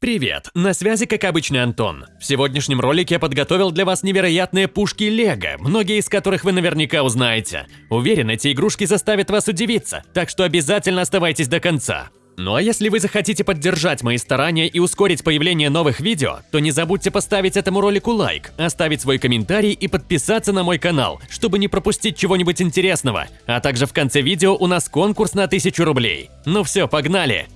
Привет, на связи как обычно Антон. В сегодняшнем ролике я подготовил для вас невероятные пушки Лего, многие из которых вы наверняка узнаете. Уверен, эти игрушки заставят вас удивиться, так что обязательно оставайтесь до конца. Ну а если вы захотите поддержать мои старания и ускорить появление новых видео, то не забудьте поставить этому ролику лайк, оставить свой комментарий и подписаться на мой канал, чтобы не пропустить чего-нибудь интересного. А также в конце видео у нас конкурс на 1000 рублей. Ну все, погнали!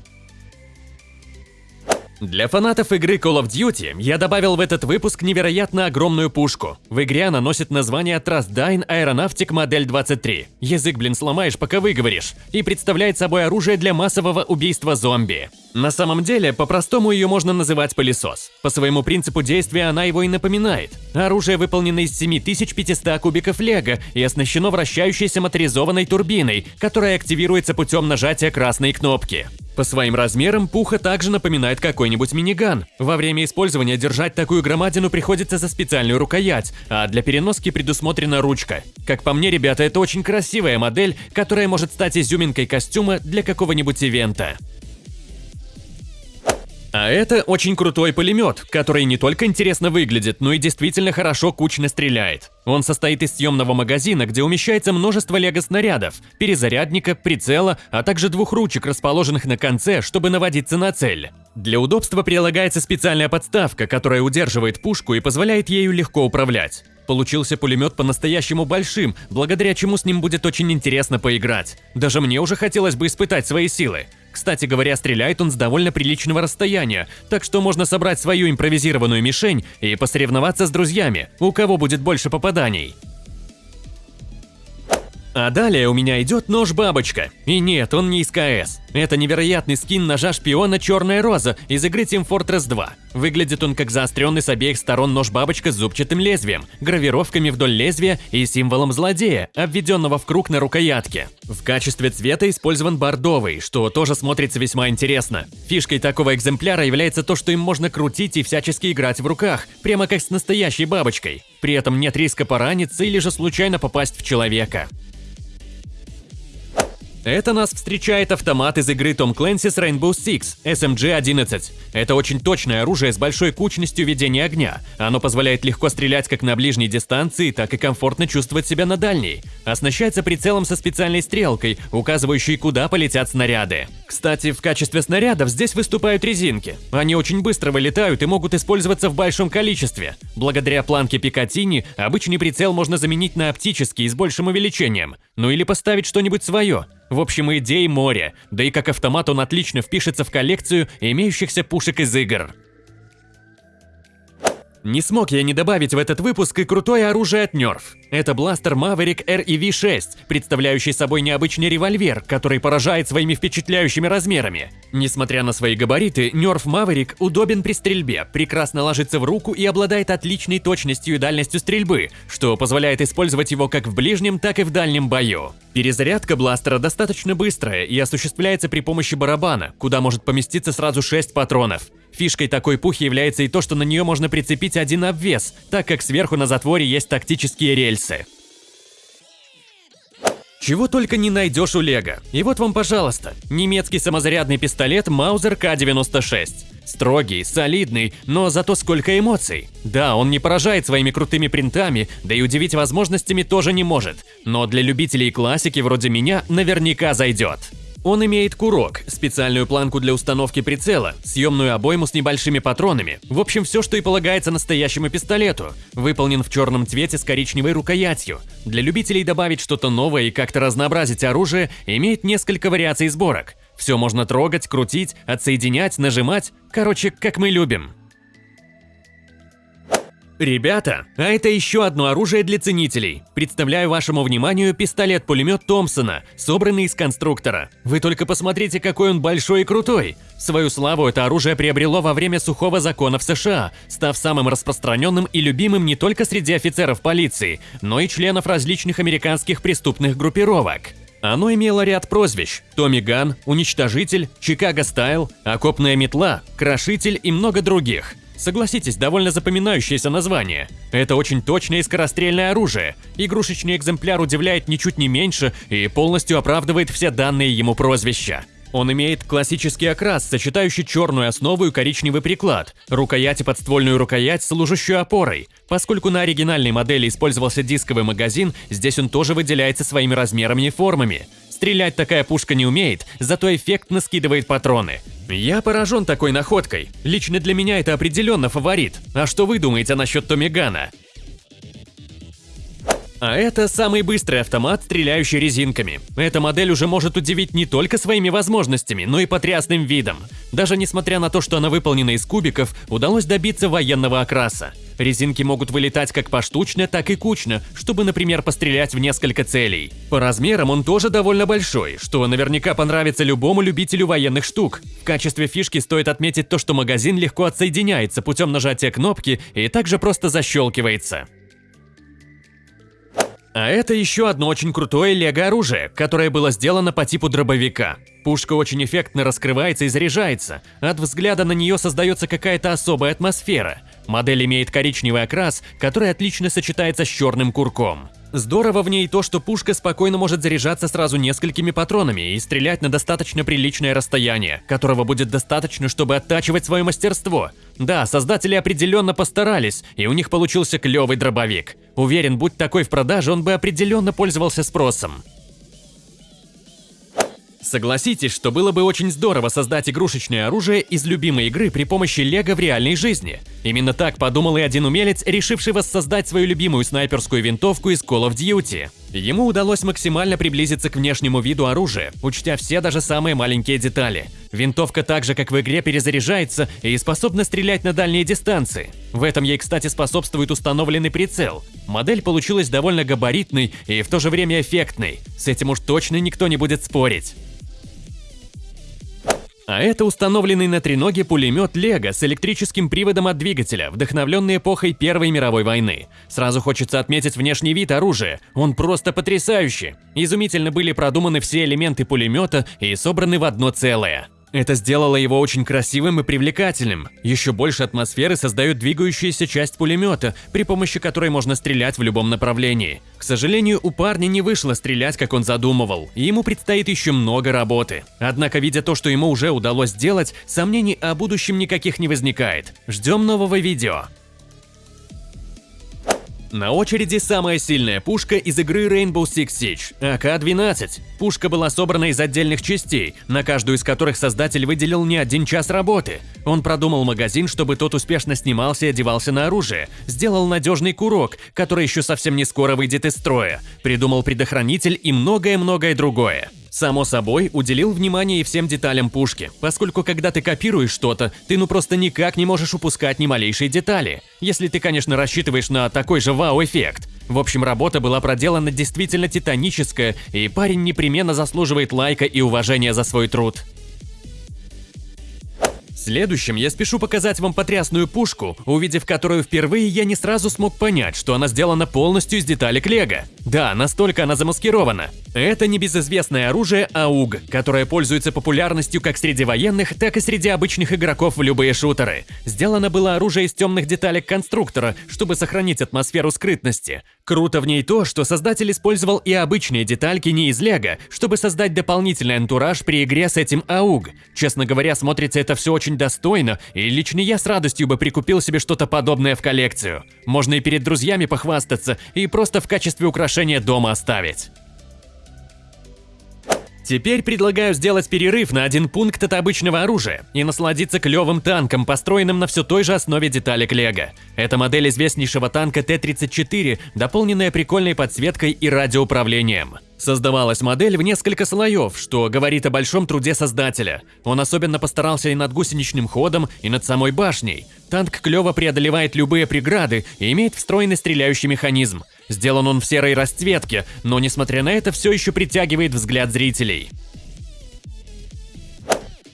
Для фанатов игры Call of Duty я добавил в этот выпуск невероятно огромную пушку. В игре она носит название Trustdyne Aeronautic Модель 23. Язык, блин, сломаешь, пока выговоришь. И представляет собой оружие для массового убийства зомби. На самом деле, по-простому ее можно называть пылесос. По своему принципу действия она его и напоминает. Оружие выполнено из 7500 кубиков лего и оснащено вращающейся моторизованной турбиной, которая активируется путем нажатия красной кнопки. По своим размерам Пуха также напоминает какой-нибудь миниган. Во время использования держать такую громадину приходится за специальную рукоять, а для переноски предусмотрена ручка. Как по мне, ребята, это очень красивая модель, которая может стать изюминкой костюма для какого-нибудь ивента. А это очень крутой пулемет, который не только интересно выглядит, но и действительно хорошо кучно стреляет. Он состоит из съемного магазина, где умещается множество лего-снарядов, перезарядника, прицела, а также двух ручек, расположенных на конце, чтобы наводиться на цель. Для удобства прилагается специальная подставка, которая удерживает пушку и позволяет ею легко управлять. Получился пулемет по-настоящему большим, благодаря чему с ним будет очень интересно поиграть. Даже мне уже хотелось бы испытать свои силы. Кстати говоря, стреляет он с довольно приличного расстояния, так что можно собрать свою импровизированную мишень и посоревноваться с друзьями, у кого будет больше попаданий. А далее у меня идет нож-бабочка. И нет, он не из КС. Это невероятный скин ножа шпиона Черная Роза из игры Team Fortress 2. Выглядит он как заостренный с обеих сторон нож-бабочка с зубчатым лезвием, гравировками вдоль лезвия и символом злодея, обведенного в круг на рукоятке. В качестве цвета использован бордовый, что тоже смотрится весьма интересно. Фишкой такого экземпляра является то, что им можно крутить и всячески играть в руках, прямо как с настоящей бабочкой. При этом нет риска пораниться или же случайно попасть в человека. Это нас встречает автомат из игры Tom Clancy's Rainbow Six SMG-11. Это очень точное оружие с большой кучностью ведения огня. Оно позволяет легко стрелять как на ближней дистанции, так и комфортно чувствовать себя на дальней. Оснащается прицелом со специальной стрелкой, указывающей, куда полетят снаряды. Кстати, в качестве снарядов здесь выступают резинки. Они очень быстро вылетают и могут использоваться в большом количестве. Благодаря планке Пикатини обычный прицел можно заменить на оптический с большим увеличением. Ну или поставить что-нибудь свое. В общем, идей море, да и как автомат он отлично впишется в коллекцию имеющихся пушек из игр. Не смог я не добавить в этот выпуск и крутое оружие от Nerf. Это бластер Maverick REV6, представляющий собой необычный револьвер, который поражает своими впечатляющими размерами. Несмотря на свои габариты, Nerf Maverick удобен при стрельбе, прекрасно ложится в руку и обладает отличной точностью и дальностью стрельбы, что позволяет использовать его как в ближнем, так и в дальнем бою. Перезарядка бластера достаточно быстрая и осуществляется при помощи барабана, куда может поместиться сразу 6 патронов. Фишкой такой пухи является и то, что на нее можно прицепить один обвес, так как сверху на затворе есть тактические рельсы. Чего только не найдешь у Лего. И вот вам, пожалуйста, немецкий самозарядный пистолет Маузер К-96. Строгий, солидный, но зато сколько эмоций. Да, он не поражает своими крутыми принтами, да и удивить возможностями тоже не может. Но для любителей классики вроде меня наверняка зайдет. Он имеет курок, специальную планку для установки прицела, съемную обойму с небольшими патронами. В общем, все, что и полагается настоящему пистолету. Выполнен в черном цвете с коричневой рукоятью. Для любителей добавить что-то новое и как-то разнообразить оружие, имеет несколько вариаций сборок. Все можно трогать, крутить, отсоединять, нажимать. Короче, как мы любим. Ребята, а это еще одно оружие для ценителей. Представляю вашему вниманию пистолет-пулемет Томпсона, собранный из конструктора. Вы только посмотрите, какой он большой и крутой. Свою славу это оружие приобрело во время сухого закона в США, став самым распространенным и любимым не только среди офицеров полиции, но и членов различных американских преступных группировок. Оно имело ряд прозвищ – Томми Ган, Уничтожитель, Чикаго Стайл, Окопная метла, Крошитель и много других – Согласитесь, довольно запоминающееся название. Это очень точное и скорострельное оружие. Игрушечный экземпляр удивляет ничуть не меньше и полностью оправдывает все данные ему прозвища. Он имеет классический окрас, сочетающий черную основу и коричневый приклад, рукоять и подствольную рукоять, служащую опорой. Поскольку на оригинальной модели использовался дисковый магазин, здесь он тоже выделяется своими размерами и формами. Стрелять такая пушка не умеет, зато эффектно скидывает патроны. Я поражен такой находкой. Лично для меня это определенно фаворит. А что вы думаете насчет Томигана? А это самый быстрый автомат, стреляющий резинками. Эта модель уже может удивить не только своими возможностями, но и потрясным видом. Даже несмотря на то, что она выполнена из кубиков, удалось добиться военного окраса. Резинки могут вылетать как поштучно, так и кучно, чтобы, например, пострелять в несколько целей. По размерам он тоже довольно большой, что наверняка понравится любому любителю военных штук. В качестве фишки стоит отметить то, что магазин легко отсоединяется путем нажатия кнопки и также просто защелкивается. А это еще одно очень крутое лего-оружие, которое было сделано по типу дробовика. Пушка очень эффектно раскрывается и заряжается. От взгляда на нее создается какая-то особая атмосфера. Модель имеет коричневый окрас, который отлично сочетается с черным курком. Здорово в ней то, что пушка спокойно может заряжаться сразу несколькими патронами и стрелять на достаточно приличное расстояние, которого будет достаточно, чтобы оттачивать свое мастерство. Да, создатели определенно постарались, и у них получился клевый дробовик. Уверен, будь такой в продаже, он бы определенно пользовался спросом. Согласитесь, что было бы очень здорово создать игрушечное оружие из любимой игры при помощи лего в реальной жизни. Именно так подумал и один умелец, решивший воссоздать свою любимую снайперскую винтовку из Call of Duty. Ему удалось максимально приблизиться к внешнему виду оружия, учтя все даже самые маленькие детали. Винтовка так же, как в игре, перезаряжается и способна стрелять на дальние дистанции. В этом ей, кстати, способствует установленный прицел. Модель получилась довольно габаритной и в то же время эффектной. С этим уж точно никто не будет спорить. А это установленный на треноге пулемет Лего с электрическим приводом от двигателя, вдохновленный эпохой Первой мировой войны. Сразу хочется отметить внешний вид оружия, он просто потрясающий. Изумительно были продуманы все элементы пулемета и собраны в одно целое. Это сделало его очень красивым и привлекательным. Еще больше атмосферы создает двигающаяся часть пулемета, при помощи которой можно стрелять в любом направлении. К сожалению, у парня не вышло стрелять, как он задумывал, и ему предстоит еще много работы. Однако, видя то, что ему уже удалось сделать, сомнений о будущем никаких не возникает. Ждем нового видео. На очереди самая сильная пушка из игры Rainbow Six Siege – АК-12. Пушка была собрана из отдельных частей, на каждую из которых создатель выделил не один час работы. Он продумал магазин, чтобы тот успешно снимался и одевался на оружие, сделал надежный курок, который еще совсем не скоро выйдет из строя, придумал предохранитель и многое-многое другое. Само собой, уделил внимание и всем деталям пушки, поскольку когда ты копируешь что-то, ты ну просто никак не можешь упускать ни малейшей детали, если ты, конечно, рассчитываешь на такой же вау-эффект. В общем, работа была проделана действительно титаническая, и парень непременно заслуживает лайка и уважения за свой труд. Следующим я спешу показать вам потрясную пушку, увидев которую впервые, я не сразу смог понять, что она сделана полностью из деталек лего. Да, настолько она замаскирована. Это небезызвестное оружие АУГ, которое пользуется популярностью как среди военных, так и среди обычных игроков в любые шутеры. Сделано было оружие из темных деталек конструктора, чтобы сохранить атмосферу скрытности. Круто в ней то, что создатель использовал и обычные детальки не из лего, чтобы создать дополнительный антураж при игре с этим АУГ. Честно говоря, смотрится это все очень достойно, и лично я с радостью бы прикупил себе что-то подобное в коллекцию. Можно и перед друзьями похвастаться, и просто в качестве украшения дома оставить. Теперь предлагаю сделать перерыв на один пункт от обычного оружия и насладиться клевым танком, построенным на все той же основе деталек Лего. Это модель известнейшего танка Т-34, дополненная прикольной подсветкой и радиоуправлением. Создавалась модель в несколько слоев, что говорит о большом труде создателя. Он особенно постарался и над гусеничным ходом, и над самой башней. Танк клево преодолевает любые преграды и имеет встроенный стреляющий механизм. Сделан он в серой расцветке, но несмотря на это все еще притягивает взгляд зрителей.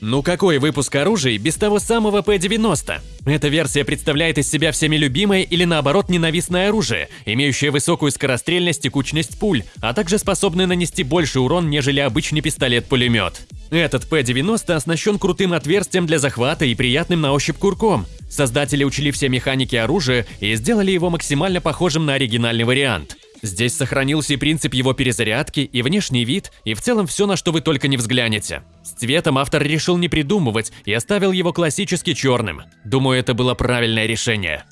Ну какой выпуск оружия без того самого П-90? Эта версия представляет из себя всеми любимое или наоборот ненавистное оружие, имеющее высокую скорострельность и кучность пуль, а также способное нанести больше урон, нежели обычный пистолет-пулемет. Этот П-90 оснащен крутым отверстием для захвата и приятным на ощупь курком. Создатели учли все механики оружия и сделали его максимально похожим на оригинальный вариант. Здесь сохранился и принцип его перезарядки, и внешний вид, и в целом все, на что вы только не взглянете. С цветом автор решил не придумывать и оставил его классически черным. Думаю, это было правильное решение.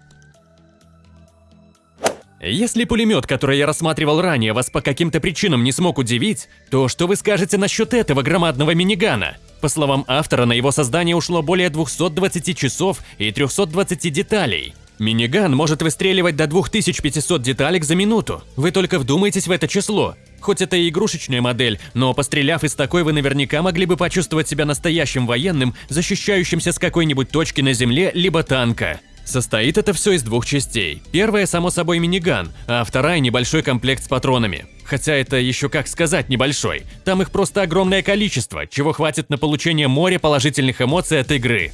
Если пулемет, который я рассматривал ранее, вас по каким-то причинам не смог удивить, то что вы скажете насчет этого громадного минигана? По словам автора, на его создание ушло более 220 часов и 320 деталей. Миниган может выстреливать до 2500 деталек за минуту. Вы только вдумайтесь в это число. Хоть это и игрушечная модель, но постреляв из такой, вы наверняка могли бы почувствовать себя настоящим военным, защищающимся с какой-нибудь точки на земле либо танка. Состоит это все из двух частей. Первая, само собой, миниган, а вторая – небольшой комплект с патронами. Хотя это еще как сказать небольшой. Там их просто огромное количество, чего хватит на получение моря положительных эмоций от игры.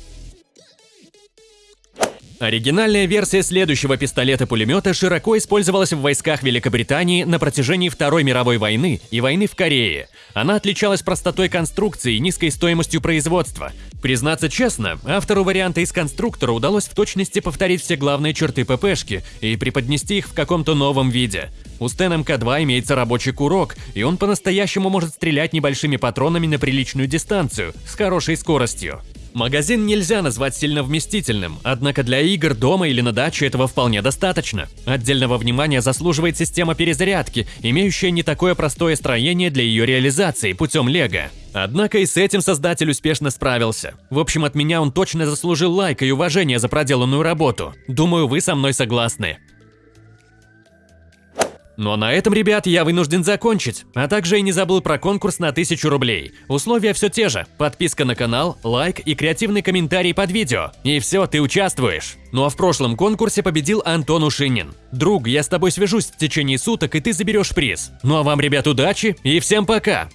Оригинальная версия следующего пистолета-пулемета широко использовалась в войсках Великобритании на протяжении Второй мировой войны и войны в Корее. Она отличалась простотой конструкции и низкой стоимостью производства. Признаться честно, автору варианта из конструктора удалось в точности повторить все главные черты ППшки и преподнести их в каком-то новом виде. У Стен МК-2 имеется рабочий курок, и он по-настоящему может стрелять небольшими патронами на приличную дистанцию, с хорошей скоростью. Магазин нельзя назвать сильно вместительным, однако для игр дома или на даче этого вполне достаточно. Отдельного внимания заслуживает система перезарядки, имеющая не такое простое строение для ее реализации путем лего. Однако и с этим создатель успешно справился. В общем, от меня он точно заслужил лайк и уважение за проделанную работу. Думаю, вы со мной согласны. А на этом, ребят, я вынужден закончить, а также и не забыл про конкурс на 1000 рублей. Условия все те же, подписка на канал, лайк и креативный комментарий под видео. И все, ты участвуешь. Ну а в прошлом конкурсе победил Антон Ушинин. Друг, я с тобой свяжусь в течение суток, и ты заберешь приз. Ну а вам, ребят, удачи и всем пока!